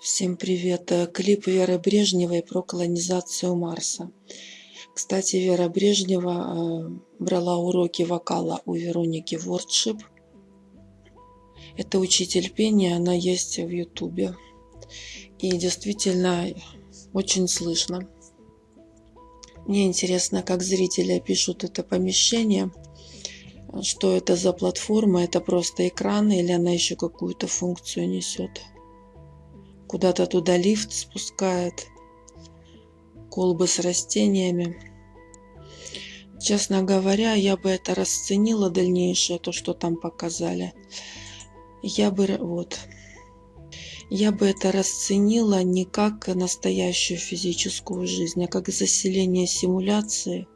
Всем привет! Э, Клип Веры Брежневой про колонизацию Марса. Кстати, Вера Брежнева э, брала уроки вокала у Вероники Вордшип. Это учитель пения, она есть в Ютубе. И действительно очень слышно. Мне интересно, как зрители пишут это помещение. Что это за платформа? Это просто экран или она еще какую-то функцию несет? Куда-то туда лифт спускает. Колбы с растениями. Честно говоря, я бы это расценила дальнейшее, то, что там показали. Я бы, вот, я бы это расценила не как настоящую физическую жизнь, а как заселение симуляции.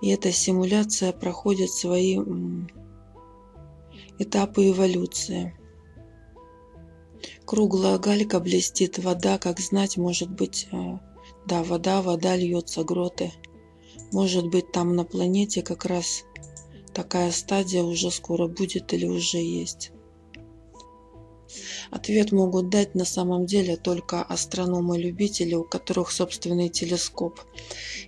И эта симуляция проходит свои этапы эволюции. Круглая галька блестит, вода, как знать, может быть, э, да, вода, вода льется, гроты. Может быть, там на планете как раз такая стадия уже скоро будет или уже есть. Ответ могут дать на самом деле только астрономы-любители, у которых собственный телескоп.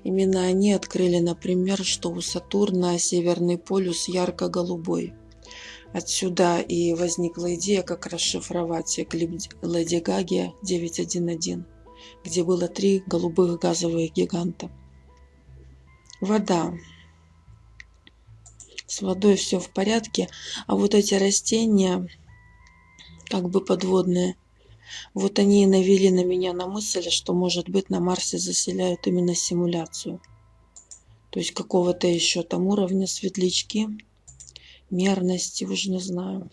Именно они открыли, например, что у Сатурна северный полюс ярко-голубой. Отсюда и возникла идея, как расшифровать клип Леди Гаги 911, где было три голубых газовых гиганта. Вода. С водой все в порядке, а вот эти растения, как бы подводные, вот они и навели на меня на мысль, что, может быть, на Марсе заселяют именно симуляцию. То есть какого-то еще там уровня светлячки – мерности, уж не знаю.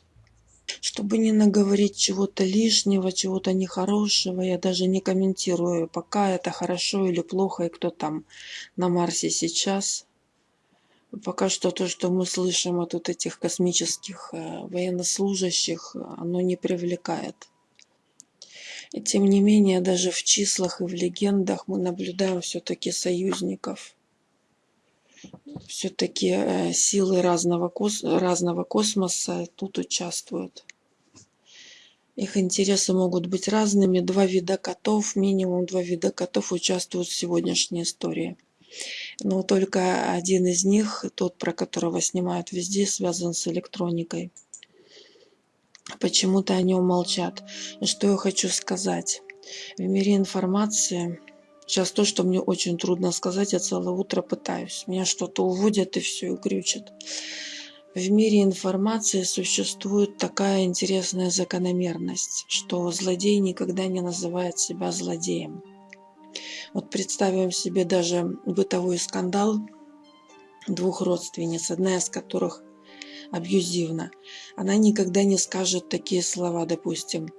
Чтобы не наговорить чего-то лишнего, чего-то нехорошего, я даже не комментирую, пока это хорошо или плохо, и кто там на Марсе сейчас. Пока что то, что мы слышим от вот этих космических э, военнослужащих, оно не привлекает. И тем не менее, даже в числах и в легендах мы наблюдаем все-таки союзников – все-таки э, силы разного, кос разного космоса тут участвуют. Их интересы могут быть разными. Два вида котов, минимум два вида котов участвуют в сегодняшней истории. Но только один из них, тот, про которого снимают везде, связан с электроникой. Почему-то о нем молчат. И что я хочу сказать. В мире информации Сейчас то, что мне очень трудно сказать, я целое утро пытаюсь. Меня что-то уводят и все, и крючат. В мире информации существует такая интересная закономерность, что злодей никогда не называет себя злодеем. Вот представим себе даже бытовой скандал двух родственниц, одна из которых абьюзивна. Она никогда не скажет такие слова, допустим,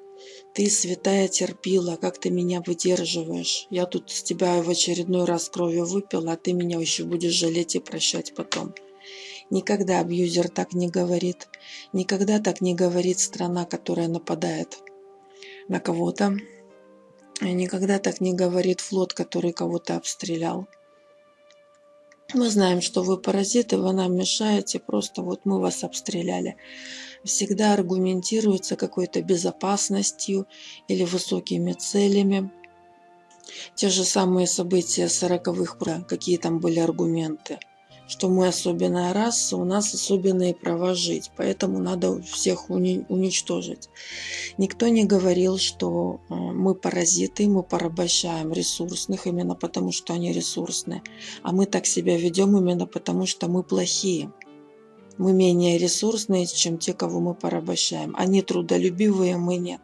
ты, святая, терпила, как ты меня выдерживаешь. Я тут с тебя в очередной раз кровью выпила, а ты меня еще будешь жалеть и прощать потом. Никогда абьюзер так не говорит. Никогда так не говорит страна, которая нападает на кого-то. Никогда так не говорит флот, который кого-то обстрелял. Мы знаем, что вы паразиты, вы нам мешаете, просто вот мы вас обстреляли всегда аргументируется какой-то безопасностью или высокими целями. Те же самые события сороковых, какие там были аргументы, что мы особенная раса, у нас особенные права жить, поэтому надо всех уничтожить. Никто не говорил, что э, мы паразиты, мы порабощаем ресурсных именно потому, что они ресурсные, а мы так себя ведем именно потому, что мы плохие мы менее ресурсные, чем те, кого мы порабощаем. Они трудолюбивые, мы нет.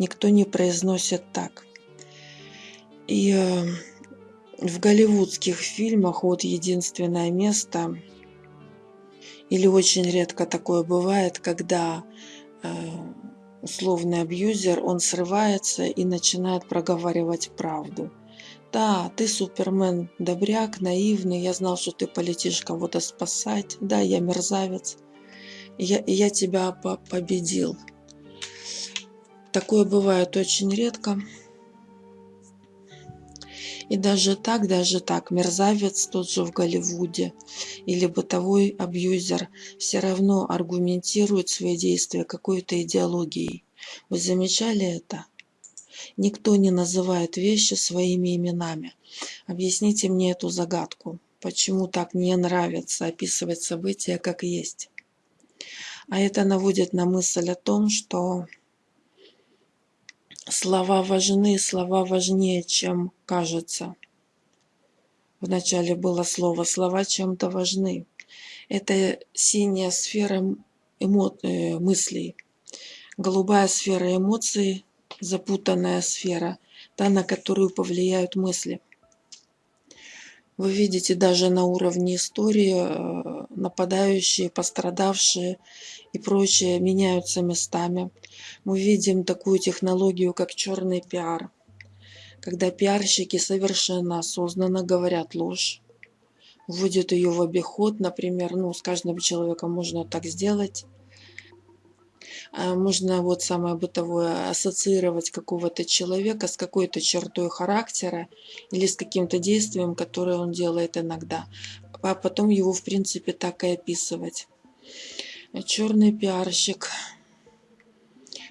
Никто не произносит так. И э, в голливудских фильмах вот единственное место, или очень редко такое бывает, когда э, условный абьюзер, он срывается и начинает проговаривать правду – да, ты супермен, добряк, наивный, я знал, что ты полетишь кого-то спасать. Да, я мерзавец. Я, я тебя по победил. Такое бывает очень редко. И даже так, даже так, мерзавец тот же в Голливуде или бытовой абьюзер все равно аргументирует свои действия какой-то идеологией. Вы замечали это? Никто не называет вещи своими именами. Объясните мне эту загадку. Почему так не нравится описывать события как есть? А это наводит на мысль о том, что слова важны, слова важнее, чем кажется. Вначале было слово «слова чем-то важны». Это синяя сфера. Э, мыслей, голубая сфера эмоций, запутанная сфера, та, на которую повлияют мысли. Вы видите даже на уровне истории э, нападающие, пострадавшие и прочее меняются местами. Мы видим такую технологию, как черный пиар, когда пиарщики совершенно осознанно говорят ложь, вводят ее в обиход, например, ну, с каждым человеком можно так сделать, можно вот самое бытовое ассоциировать какого-то человека с какой-то чертой характера или с каким-то действием, которое он делает иногда, а потом его в принципе так и описывать. Черный пиарщик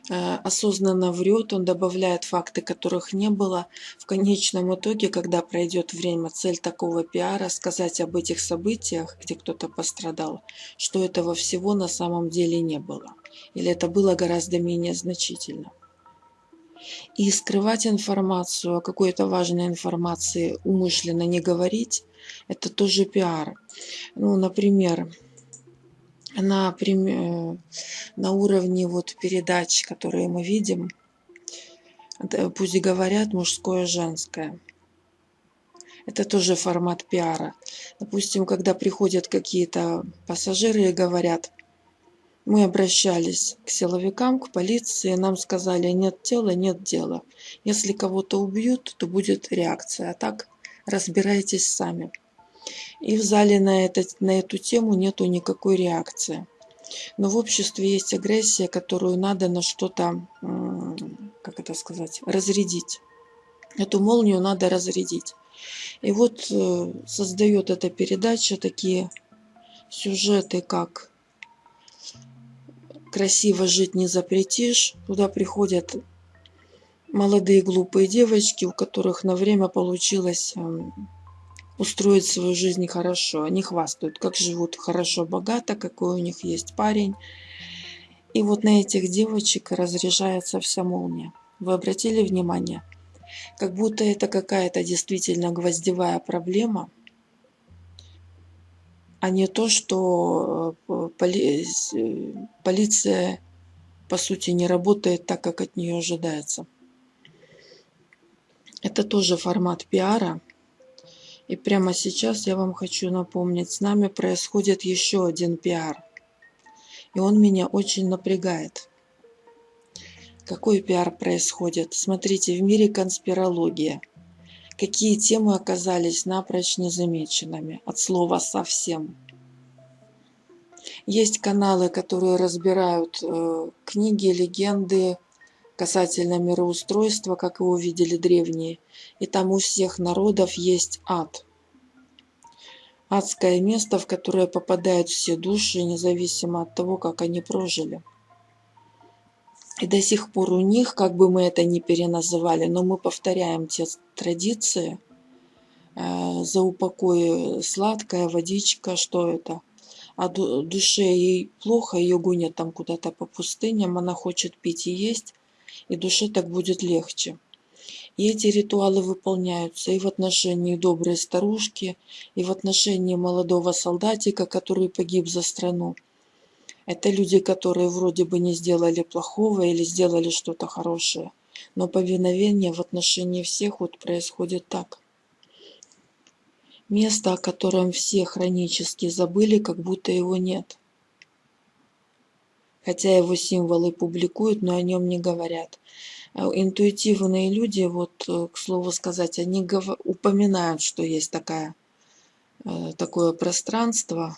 Э, осознанно врет, он добавляет факты, которых не было. В конечном итоге, когда пройдет время, цель такого пиара – сказать об этих событиях, где кто-то пострадал, что этого всего на самом деле не было. Или это было гораздо менее значительно. И скрывать информацию, о какой-то важной информации умышленно не говорить – это тоже пиар. Ну, например, на, э, на уровне вот передач, которые мы видим, пусть говорят мужское, женское. Это тоже формат пиара. Допустим, когда приходят какие-то пассажиры и говорят, мы обращались к силовикам, к полиции, нам сказали, нет тела, нет дела. Если кого-то убьют, то будет реакция, а так разбирайтесь сами. И в зале на, это, на эту тему нету никакой реакции. Но в обществе есть агрессия, которую надо на что-то, как это сказать, разрядить. Эту молнию надо разрядить. И вот э, создает эта передача такие сюжеты, как «Красиво жить не запретишь». Туда приходят молодые глупые девочки, у которых на время получилось эм, устроить свою жизнь хорошо. Они хвастают, как живут хорошо, богато, какой у них есть парень. И вот на этих девочек разряжается вся молния. Вы обратили внимание? Как будто это какая-то действительно гвоздевая проблема, а не то, что э, поли э, полиция по сути не работает так, как от нее ожидается. Это тоже формат пиара – и прямо сейчас я вам хочу напомнить, с нами происходит еще один пиар. И он меня очень напрягает. Какой пиар происходит? Смотрите, в мире конспирология. Какие темы оказались напрочь незамеченными? От слова «совсем». Есть каналы, которые разбирают э, книги, легенды касательно мироустройства, как его видели древние – и там у всех народов есть ад. Адское место, в которое попадают все души, независимо от того, как они прожили. И до сих пор у них, как бы мы это ни переназывали, но мы повторяем те традиции, э, за упокой сладкая водичка, что это? А душе ей плохо, ее гонят там куда-то по пустыням, она хочет пить и есть, и душе так будет легче. И эти ритуалы выполняются и в отношении доброй старушки, и в отношении молодого солдатика, который погиб за страну. Это люди, которые вроде бы не сделали плохого или сделали что-то хорошее. Но повиновение в отношении всех вот происходит так. Место, о котором все хронически забыли, как будто его нет. Хотя его символы публикуют, но о нем не говорят. Э, интуитивные люди, вот, э, к слову сказать, они упоминают, что есть такая, э, такое пространство,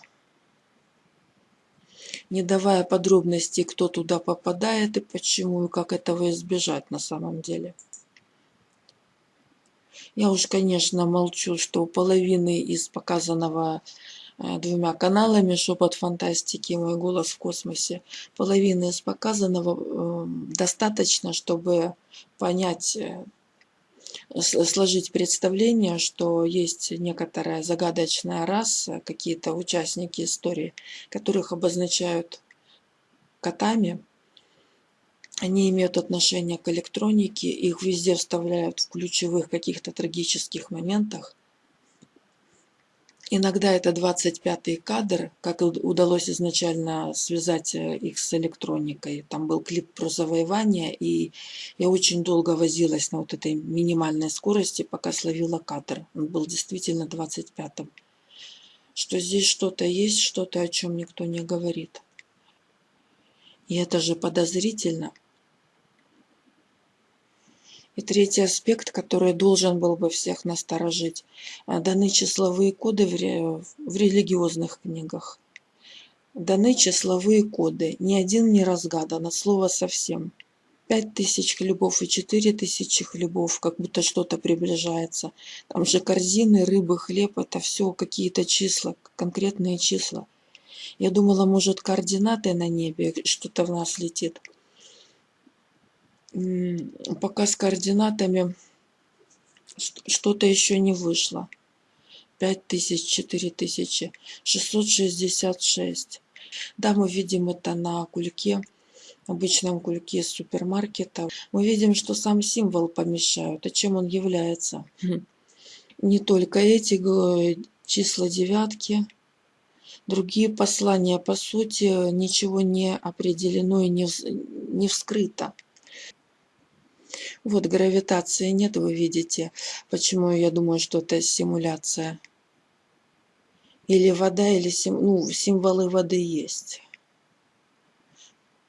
не давая подробностей, кто туда попадает и почему, и как этого избежать на самом деле. Я уж, конечно, молчу, что у половины из показанного э, двумя каналами «Шепот фантастики» и «Мой голос в космосе». Половины из показанного э, достаточно, чтобы понять, э, сложить представление, что есть некоторая загадочная раса, какие-то участники истории, которых обозначают котами. Они имеют отношение к электронике, их везде вставляют в ключевых каких-то трагических моментах. Иногда это 25-й кадр, как удалось изначально связать э, их с электроникой. Там был клип про завоевание, и я очень долго возилась на вот этой минимальной скорости, пока словила кадр. Он был действительно 25-м. Что здесь что-то есть, что-то, о чем никто не говорит. И это же подозрительно. И третий аспект, который должен был бы всех насторожить. А, даны числовые коды в религиозных книгах. Даны числовые коды. Ни один не разгадан, от слова совсем. Пять тысяч хлебов и четыре тысячи хлебов, как будто что-то приближается. Там же корзины, рыбы, хлеб, это все какие-то числа, конкретные числа. Я думала, может, координаты на небе, что-то в нас летит пока с координатами что-то еще не вышло. 5000, 4000, 666. Да, мы видим это на кульке, обычном кульке супермаркета. Мы видим, что сам символ помещают. А чем он является? Хм. Не только эти числа девятки, другие послания, по сути, ничего не определено и не, не вскрыто. Вот гравитации нет, вы видите. Почему я думаю, что это симуляция. Или вода, или сим... ну, символы воды есть.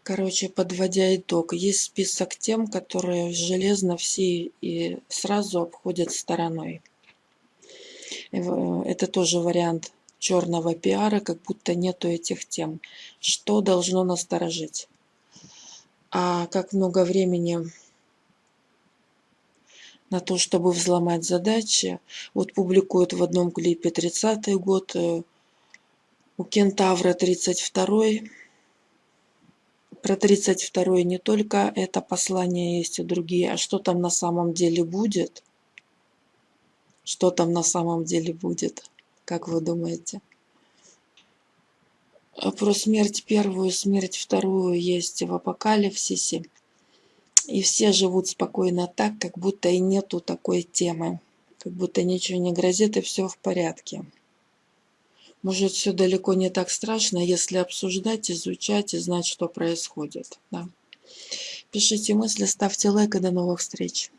Короче, подводя итог, есть список тем, которые железно все и сразу обходят стороной. Это тоже вариант черного пиара, как будто нету этих тем. Что должно насторожить? А как много времени на то, чтобы взломать задачи. Вот публикуют в одном клипе 30-й год, э, у Кентавра 32-й. Про 32-й не только это послание есть и другие, а что там на самом деле будет? Что там на самом деле будет? Как вы думаете? Про смерть первую, смерть вторую есть в апокалипсисе. И все живут спокойно так, как будто и нету такой темы. Как будто ничего не грозит и все в порядке. Может, все далеко не так страшно, если обсуждать, изучать и знать, что происходит. Да. Пишите мысли, ставьте лайк и до новых встреч.